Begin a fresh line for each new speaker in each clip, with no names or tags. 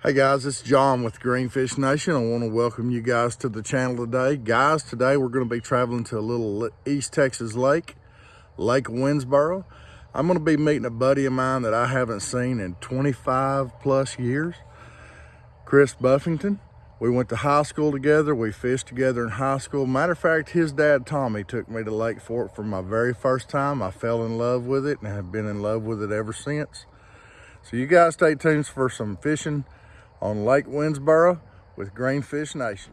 Hey guys, it's John with Greenfish Nation. I want to welcome you guys to the channel today. Guys, today we're going to be traveling to a little East Texas lake, Lake Winnsboro. I'm going to be meeting a buddy of mine that I haven't seen in 25 plus years, Chris Buffington. We went to high school together. We fished together in high school. Matter of fact, his dad, Tommy, took me to Lake Fork for my very first time. I fell in love with it and have been in love with it ever since. So you guys stay tuned for some fishing on Lake Winnsboro with Greenfish Nation.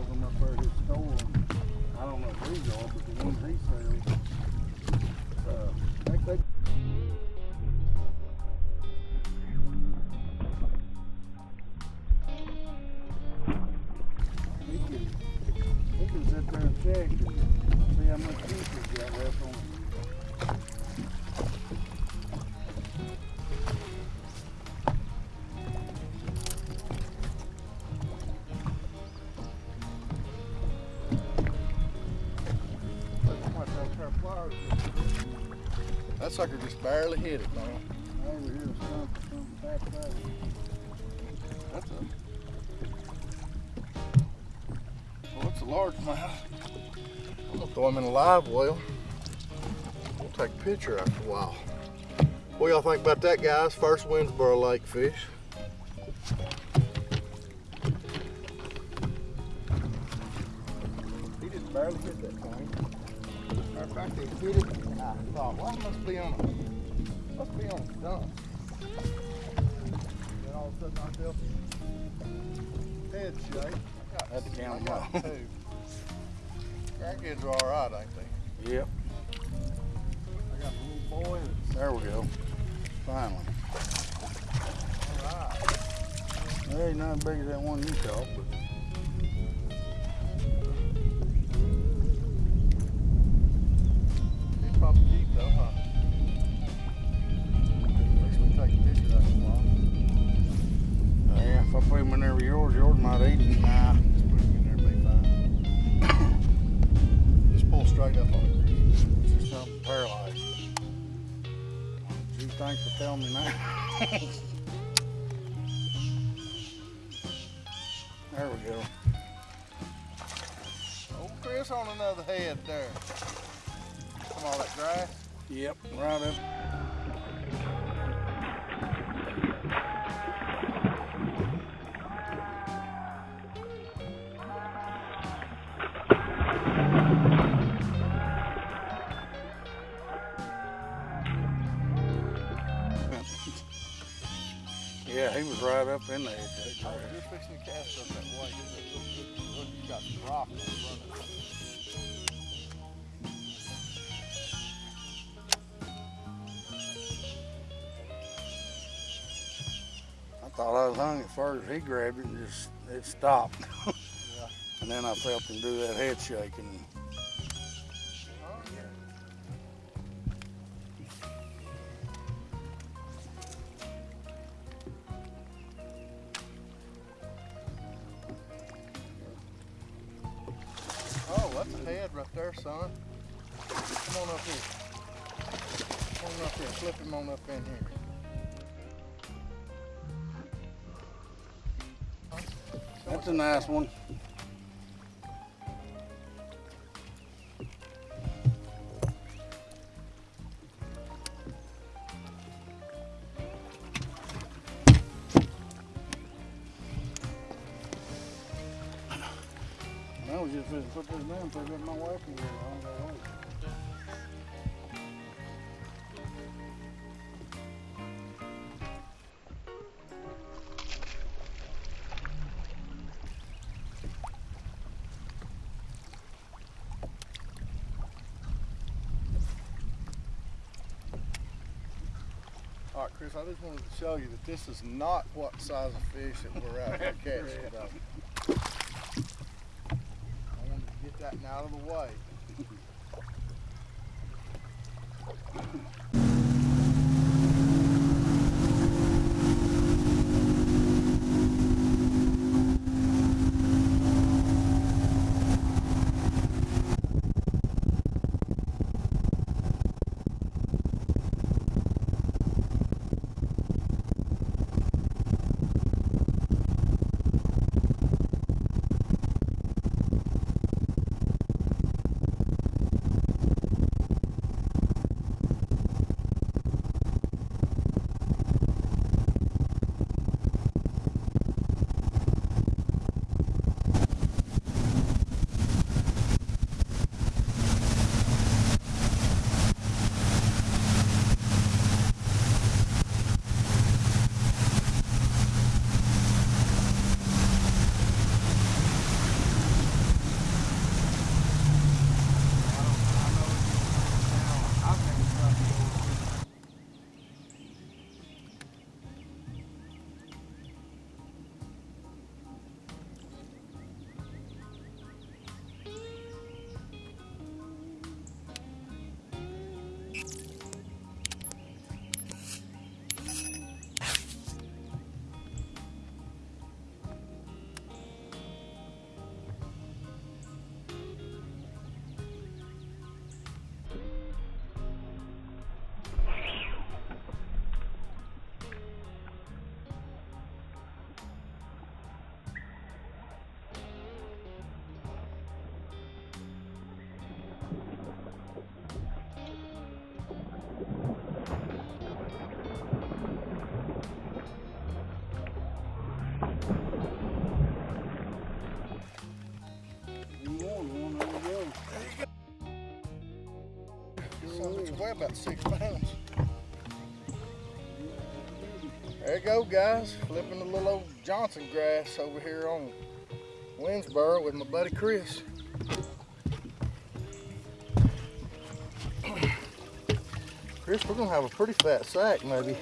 Cells them up there at his store. I don't know if these are, but the ones he sells, uh, think they He can, he can sit there and check and see how much fish he's got left on That sucker just barely hit it, man. That's a. Well, it's a. I'm gonna throw him in a live well. We'll take a picture after a while. What y'all think about that, guys? First Winnsboro Lake fish. He just barely hit that thing. Of fact, they hit it I thought, well, it must be on a, must be on a stump. Then all of a sudden I felt head shake. To count them off. Crackheads are all right, ain't they? Yep. I got the little boy. There we go. Finally. All right. They ain't nothing big as that one you caught, but Thanks for telling me that. there we go. Old Chris on another head there. Come on, that grass? Yep, right up. Up in there. You're fixing to cast up that way. Look, you got rock running. I
thought I was hung at first. He grabbed it and just it stopped. And then I felt him do that head shaking.
Oh, that's a head right there, son. Come on up here. Come on up here. Flip him on up in here.
That's a nice one. Just put this down so I get my wife in here. I don't know.
All right, Chris, I just wanted to show you that this is not what size of fish that we're out here catching. That out of the way. About six pounds. There you go, guys. Flipping the little old Johnson grass over here on Winnsboro with my buddy Chris. Chris, we're gonna have a pretty fat sack, maybe.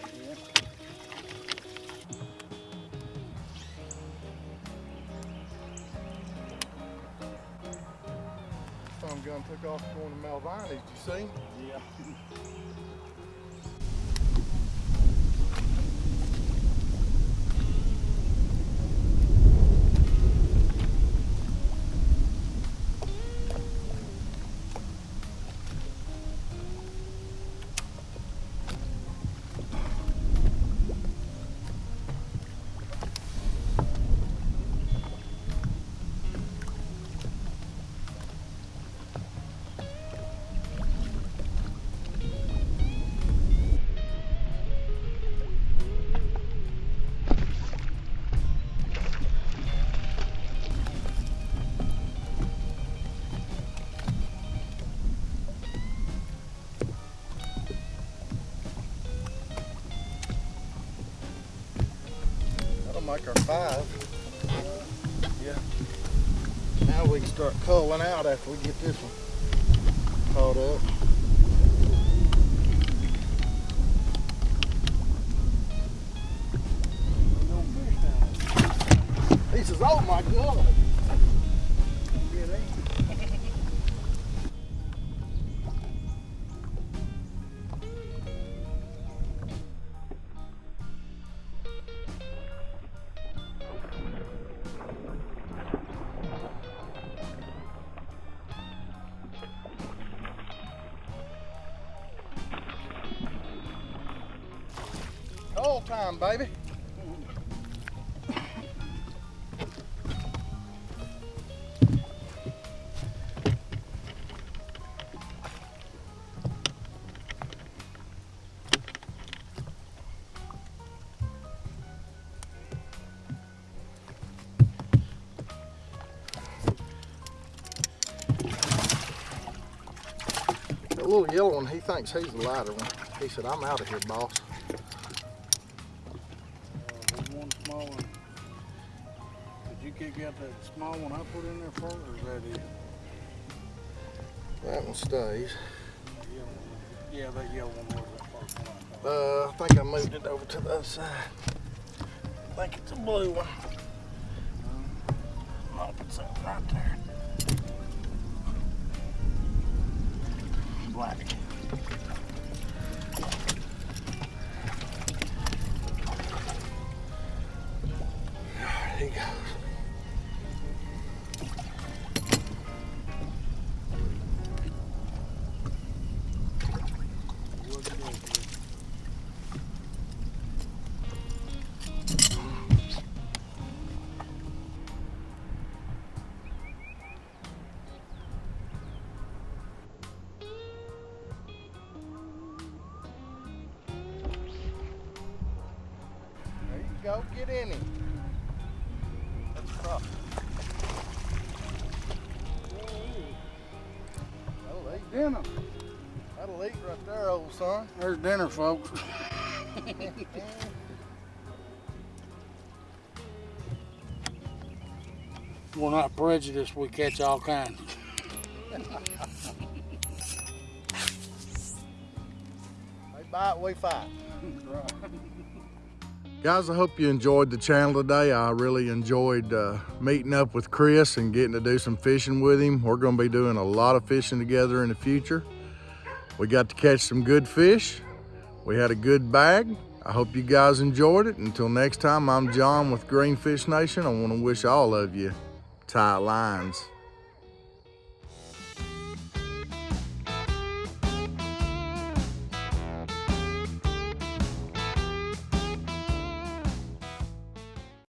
Off going to Malvine. Did you see?
Yeah.
Yeah. Now we can start culling out after we get this one caught up.
He
says, oh my God. Whole time, baby. Little yellow one, he thinks he's the lighter one. He said, I'm out of here, boss.
One small one. Did you kick out that small one I put in there for, or is that it?
That one stays.
The yellow one? Yeah, that yellow one was that first one. I.
Uh, I think I moved it over to the other side. I think it's a blue one. Nope, it's up right there. Black.
Go.
Get him. That's tough. That'll eat.
Dinner.
That'll eat right there, old son.
There's dinner, folks. We're not prejudiced. We catch all kinds.
They bite, we fight.
right.
Guys, I hope you enjoyed the channel today. I really enjoyed uh, meeting up with Chris and getting to do some fishing with him. We're gonna be doing a lot of fishing together in the future. We got to catch some good fish. We had a good bag. I hope you guys enjoyed it. Until next time, I'm John with Greenfish Nation. I wanna wish all of you tight lines.